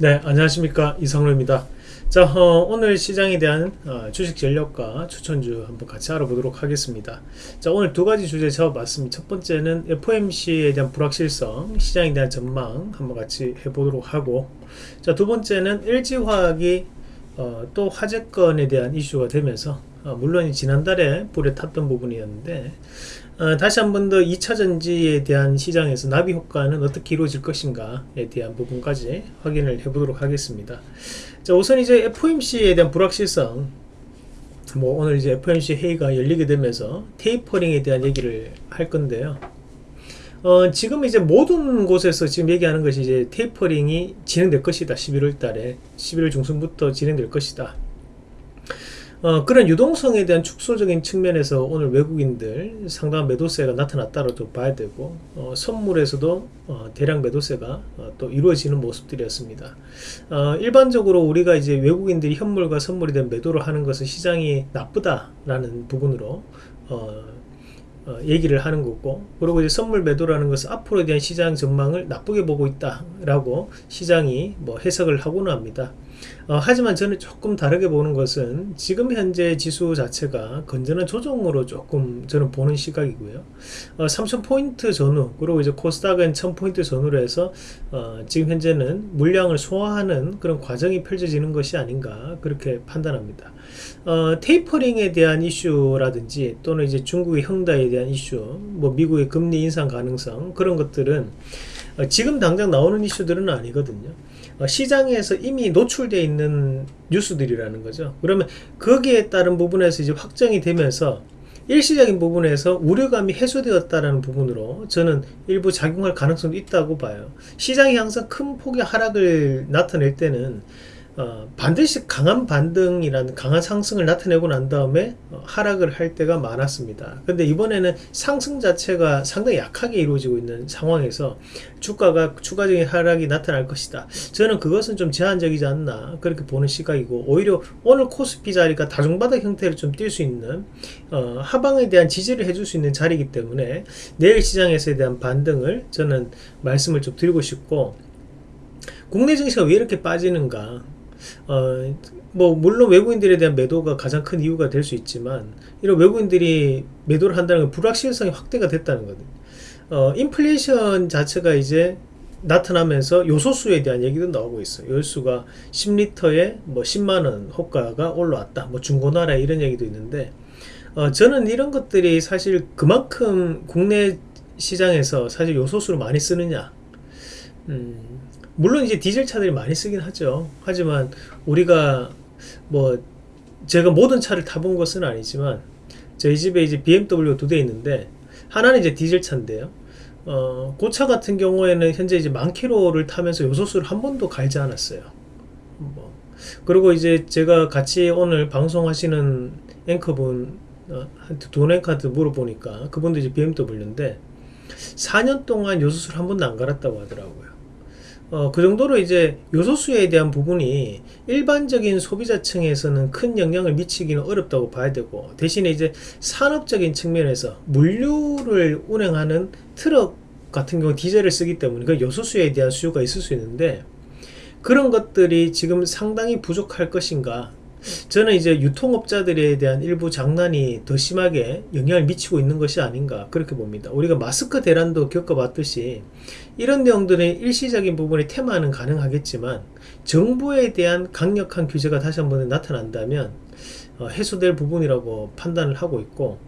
네 안녕하십니까. 이성로입니다. 자 어, 오늘 시장에 대한 어, 주식 전략과 추천주 한번 같이 알아보도록 하겠습니다. 자 오늘 두 가지 주제 잡아봤습니다. 첫 번째는 FOMC에 대한 불확실성 시장에 대한 전망 한번 같이 해보도록 하고 자 두 번째는 LG화학이 어, 또 화재건에 대한 이슈가 되면서 어, 물론 지난달에 불에 탔던 부분이었는데 어, 다시 한 번 더 2차전지에 대한 시장에서 나비 효과는 어떻게 이루어질 것인가에 대한 부분까지 확인을 해보도록 하겠습니다. 자, 우선 이제 FOMC에 대한 불확실성 뭐 오늘 이제 FOMC 회의가 열리게 되면서 테이퍼링에 대한 얘기를 할 건데요. 어, 지금 이제 모든 곳에서 지금 얘기하는 것이 이제 테이퍼링이 진행될 것이다. 11월 달에 11월 중순부터 진행될 것이다. 어, 그런 유동성에 대한 축소적인 측면에서 오늘 외국인들 상당한 매도세가 나타났다고 봐야 되고 어, 선물에서도 어, 대량 매도세가 어, 또 이루어지는 모습들이었습니다. 어, 일반적으로 우리가 이제 외국인들이 현물과 선물에 대한 매도를 하는 것은 시장이 나쁘다라는 부분으로 어, 어, 얘기를 하는 거고 그리고 이제 선물 매도라는 것은 앞으로에 대한 시장 전망을 나쁘게 보고 있다라고 시장이 뭐 해석을 하고는 합니다. 어, 하지만 저는 조금 다르게 보는 것은 지금 현재 지수 자체가 건전한 조정으로 조금 저는 보는 시각이고요. 어, 3,000포인트 전후 그리고 이제 코스닥은 1,000포인트 전후로 해서 어, 지금 현재는 물량을 소화하는 그런 과정이 펼쳐지는 것이 아닌가 그렇게 판단합니다. 어, 테이퍼링에 대한 이슈라든지 또는 이제 중국의 형다에 대한 이슈 뭐 미국의 금리 인상 가능성 그런 것들은 어, 지금 당장 나오는 이슈들은 아니거든요. 어, 시장에서 이미 노출되어 있는 뉴스들이라는 거죠. 그러면 거기에 따른 부분에서 이제 확정이 되면서 일시적인 부분에서 우려감이 해소되었다는 부분으로 저는 일부 작용할 가능성도 있다고 봐요. 시장이 항상 큰 폭의 하락을 나타낼 때는 어, 반드시 강한 반등이라는 강한 상승을 나타내고 난 다음에 어, 하락을 할 때가 많았습니다. 근데 이번에는 상승 자체가 상당히 약하게 이루어지고 있는 상황에서 주가가 추가적인 하락이 나타날 것이다. 저는 그것은 좀 제한적이지 않나 그렇게 보는 시각이고 오히려 오늘 코스피 자리가 다중바닥 형태를 좀 띌 수 있는 어, 하방에 대한 지지를 해줄 수 있는 자리이기 때문에 내일 시장에서에 대한 반등을 저는 말씀을 좀 드리고 싶고 국내 증시가 왜 이렇게 빠지는가 어, 뭐 물론 외국인들에 대한 매도가 가장 큰 이유가 될 수 있지만 이런 외국인들이 매도를 한다는 건 불확실성이 확대가 됐다는 거거든요. 어, 인플레이션 자체가 이제 나타나면서 요소수에 대한 얘기도 나오고 있어요. 요소수가 10리터에 뭐 10만원 호가가 올라왔다. 뭐 중고나라 이런 얘기도 있는데 어, 저는 이런 것들이 사실 그만큼 국내 시장에서 사실 요소수를 많이 쓰느냐 음, 물론 이제 디젤 차들이 많이 쓰긴 하죠. 하지만 우리가 뭐 제가 모든 차를 타본 것은 아니지만 저희 집에 이제 BMW 두 대 있는데 하나는 이제 디젤 차인데요. 어, 그차 같은 경우에는 현재 이제 만 킬로를 타면서 요소수를 한 번도 갈지 않았어요. 뭐. 그리고 이제 제가 같이 오늘 방송하시는 앵커분 어, 돈 앵커한테 물어보니까 그분도 이제 BMW인데 4년 동안 요소수를 한 번도 안 갈았다고 하더라고요. 어, 그 정도로 이제 요소수에 대한 부분이 일반적인 소비자층에서는 큰 영향을 미치기는 어렵다고 봐야 되고 대신에 이제 산업적인 측면에서 물류를 운행하는 트럭 같은 경우 디젤을 쓰기 때문에 그 요소수에 대한 수요가 있을 수 있는데 그런 것들이 지금 상당히 부족할 것인가 저는 이제 유통업자들에 대한 일부 장난이 더 심하게 영향을 미치고 있는 것이 아닌가 그렇게 봅니다. 우리가 마스크 대란도 겪어봤듯이 이런 내용들의 일시적인 부분이 테마는 가능하겠지만 정부에 대한 강력한 규제가 다시 한번 나타난다면 어, 해소될 부분이라고 판단을 하고 있고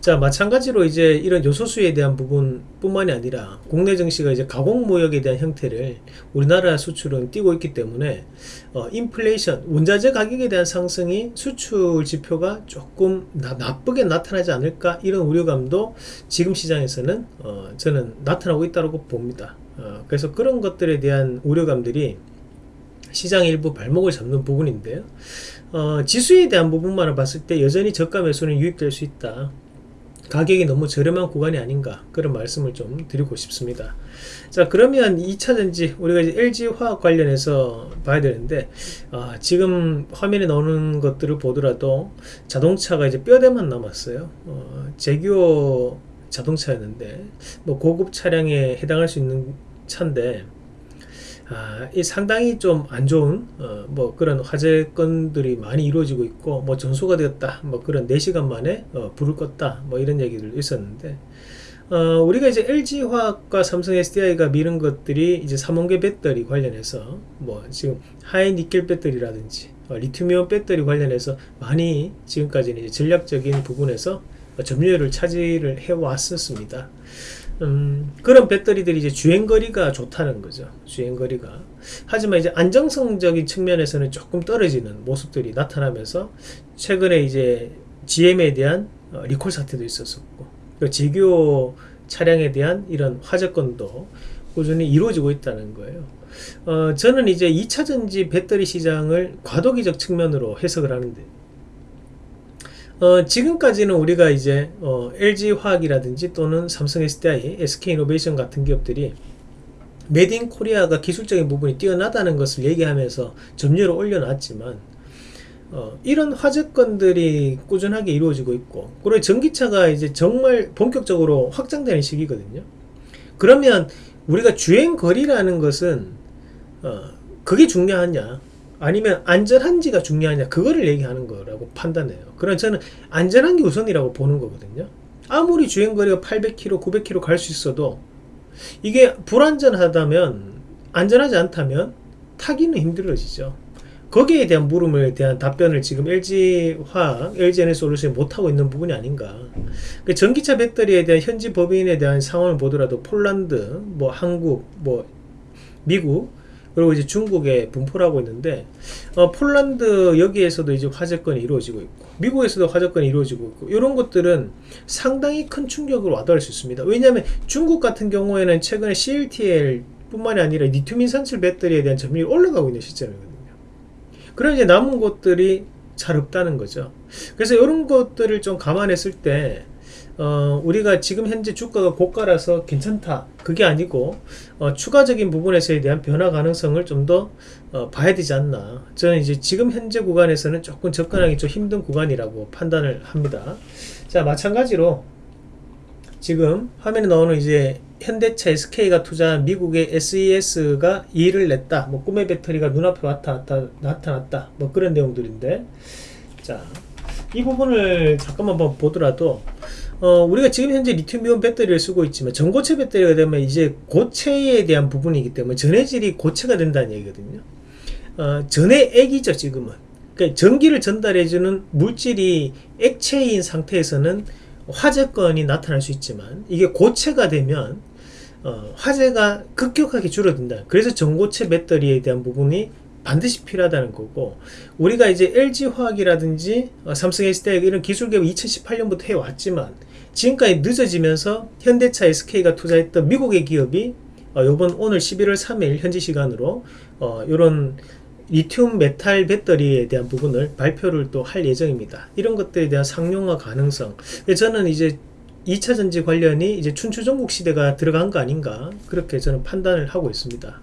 자 마찬가지로 이제 이런 요소수에 대한 부분 뿐만이 아니라 국내 증시가 이제 가공무역에 대한 형태를 우리나라 수출은 띄고 있기 때문에 어, 인플레이션 원자재 가격에 대한 상승이 수출 지표가 조금 나, 나쁘게 나타나지 않을까 이런 우려감도 지금 시장에서는 어, 저는 나타나고 있다고 봅니다. 어, 그래서 그런 것들에 대한 우려감들이 시장 일부 발목을 잡는 부분인데요. 어, 지수에 대한 부분만을 봤을 때 여전히 저가 매수는 유입될 수 있다 가격이 너무 저렴한 구간이 아닌가 그런 말씀을 좀 드리고 싶습니다. 자 그러면 2차전지 우리가 이제 LG화학 관련해서 봐야 되는데 아, 지금 화면에 나오는 것들을 보더라도 자동차가 이제 뼈대만 남았어요. 어, 제규어 자동차였는데 뭐 고급 차량에 해당할 수 있는 차인데 아, 이 상당히 좀 안 좋은 어, 뭐 그런 화재 건들이 많이 이루어지고 있고 뭐 전소가 되었다 뭐 그런 4시간 만에 어, 불을 껐다 뭐 이런 얘기들 있었는데 어, 우리가 이제 LG화학과 삼성 SDI가 미는 것들이 이제 삼원계 배터리 관련해서 뭐 지금 하이 니켈 배터리라든지 어, 리튬이온 배터리 관련해서 많이 지금까지는 전략적인 부분에서 점유율을 차지를 해 왔었습니다. 음, 그런 배터리들이 이제 주행거리가 좋다는 거죠. 주행거리가. 하지만 이제 안정성적인 측면에서는 조금 떨어지는 모습들이 나타나면서 최근에 이제 GM에 대한 어, 리콜 사태도 있었었고, 그 제규 차량에 대한 이런 화재건도 꾸준히 이루어지고 있다는 거예요. 어, 저는 이제 2차전지 배터리 시장을 과도기적 측면으로 해석을 하는데, 어, 지금까지는 우리가 이제 어, LG 화학이라든지 또는 삼성 SDI, SK 이노베이션 같은 기업들이 인 코리아가 기술적인 부분이 뛰어나다는 것을 얘기하면서 점유율을 올려놨지만 어, 이런 화재건들이 꾸준하게 이루어지고 있고 그리고 전기차가 이제 정말 본격적으로 확장되는 시기거든요. 그러면 우리가 주행 거리라는 것은 어, 그게 중요하냐 아니면 안전한지가 중요하냐 그거를 얘기하는 거라고 판단해요. 그럼 저는 안전한 게 우선이라고 보는 거거든요. 아무리 주행거리가 800km 900km 갈 수 있어도 이게 불안전하다면 안전하지 않다면 타기는 힘들어지죠. 거기에 대한 물음에 대한 답변을 지금 LG화학, LG에너솔루션이 못하고 있는 부분이 아닌가. 그 전기차 배터리에 대한 현지 법인에 대한 상황을 보더라도 폴란드, 뭐 한국, 뭐 미국 그리고 이제 중국에 분포를 하고 있는데 어, 폴란드 여기에서도 이제 화재건이 이루어지고 있고 미국에서도 화재건이 이루어지고 있고 이런 것들은 상당히 큰 충격을 와닿을 수 있습니다. 왜냐하면 중국 같은 경우에는 최근에 CLTL 뿐만이 아니라 리튬인 산출 배터리에 대한 점유율이 올라가고 있는 시점이거든요. 그럼 이제 남은 것들이 잘 없다는 거죠. 그래서 이런 것들을 좀 감안했을 때 어, 우리가 지금 현재 주가가 고가라서 괜찮다. 그게 아니고 어, 추가적인 부분에서에 대한 변화 가능성을 좀더 어, 봐야 되지 않나. 저는 이제 지금 현재 구간에서는 조금 접근하기 좀 힘든 구간이라고 판단을 합니다. 자 마찬가지로 지금 화면에 나오는 이제 현대차 SK가 투자한 미국의 SES가 2를 냈다. 뭐 꿈의 배터리가 눈앞에 왔다, 나타났다. 뭐 그런 내용들인데. 자 이 부분을 잠깐만 보더라도 어, 우리가 지금 현재 리튬이온 배터리를 쓰고 있지만 전고체 배터리가 되면 이제 고체에 대한 부분이기 때문에 전해질이 고체가 된다는 얘기거든요. 어, 전해 액이죠 지금은. 그러니까 전기를 전달해주는 물질이 액체인 상태에서는 화재건이 나타날 수 있지만 이게 고체가 되면 어, 화재가 급격하게 줄어든다. 그래서 전고체 배터리에 대한 부분이 반드시 필요하다는 거고 우리가 이제 LG화학이라든지 어, 삼성 SDI 이런 기술 개발 2018년부터 해왔지만 지금까지 늦어지면서 현대차 SK가 투자했던 미국의 기업이 어, 요번 오늘 11월 3일 현지 시간으로 어, 이런 리튬 메탈 배터리에 대한 부분을 발표를 또 할 예정입니다. 이런 것들에 대한 상용화 가능성. 저는 이제 2차 전지 관련이 이제 춘추전국 시대가 들어간 거 아닌가 그렇게 저는 판단을 하고 있습니다.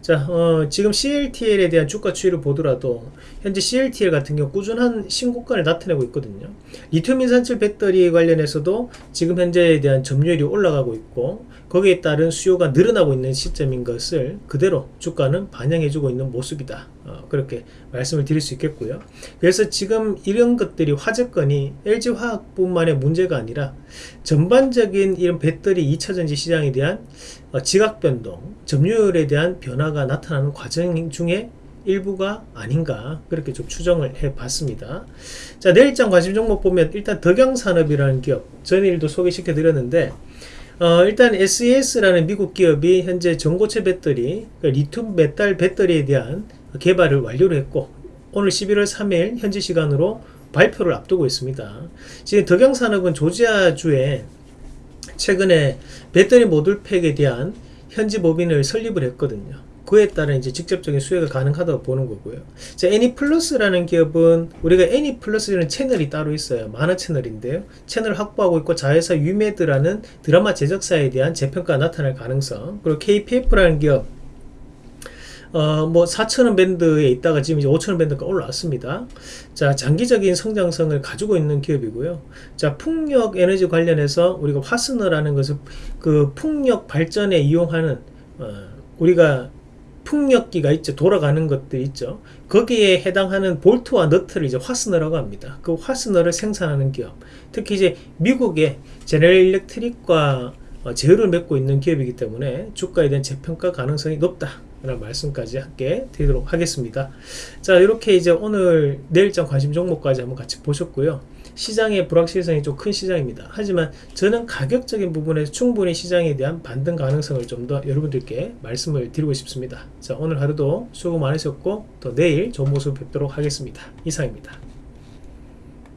자, 어, 지금 CATL에 대한 주가 추이를 보더라도 현재 CATL 같은 경우 꾸준한 신고가를 나타내고 있거든요. 리튬 인산철 배터리 관련해서도 지금 현재에 대한 점유율이 올라가고 있고 거기에 따른 수요가 늘어나고 있는 시점인 것을 그대로 주가는 반영해주고 있는 모습이다. 어, 그렇게 말씀을 드릴 수 있겠고요. 그래서 지금 이런 것들이 화재건이 LG화학뿐만의 문제가 아니라 전반적인 이런 배터리 2차전지 시장에 대한 어, 지각 변동, 점유율에 대한 변화가 나타나는 과정 중에 일부가 아닌가 그렇게 좀 추정을 해 봤습니다 자 내일장 관심 종목 보면 일단 덕양산업이라는 기업 전일도 소개시켜 드렸는데 어, 일단 SES라는 미국 기업이 현재 전고체 배터리, 그러니까 리튬 메탈 배터리에 대한 개발을 완료를 했고 오늘 11월 3일 현지 시간으로 발표를 앞두고 있습니다. 지금 덕양산업은 조지아주에 최근에 배터리 모듈팩에 대한 현지 법인을 설립을 했거든요. 그에 따른 이제 직접적인 수혜가 가능하다고 보는 거고요. 자, 애니플러스라는 기업은 우리가 애니플러스라는 채널이 따로 있어요. 만화 채널인데요. 채널을 확보하고 있고 자회사 유메드라는 드라마 제작사에 대한 재평가가 나타날 가능성 그리고 KPF라는 기업 어, 뭐 4천원 밴드에 있다가 지금 이제 5천원 밴드가 올라왔습니다. 자, 장기적인 성장성을 가지고 있는 기업이고요. 자, 풍력 에너지 관련해서 우리가 화스너라는 것을 그 풍력 발전에 이용하는 어, 우리가 풍력기가 있죠. 돌아가는 것들 있죠. 거기에 해당하는 볼트와 너트를 이제 화스너라고 합니다. 그 화스너를 생산하는 기업. 특히 이제 미국의 제네럴 일렉트릭과 어, 제휴를 맺고 있는 기업이기 때문에 주가에 대한 재평가 가능성이 높다. 라는 말씀까지 함께 드리도록 하겠습니다. 자, 이렇게 이제 오늘 내일장 관심 종목까지 한번 같이 보셨고요. 시장의 불확실성이 좀 큰 시장입니다. 하지만 저는 가격적인 부분에서 충분히 시장에 대한 반등 가능성을 좀 더 여러분들께 말씀을 드리고 싶습니다. 자, 오늘 하루도 수고 많으셨고 또 내일 좋은 모습 뵙도록 하겠습니다. 이상입니다.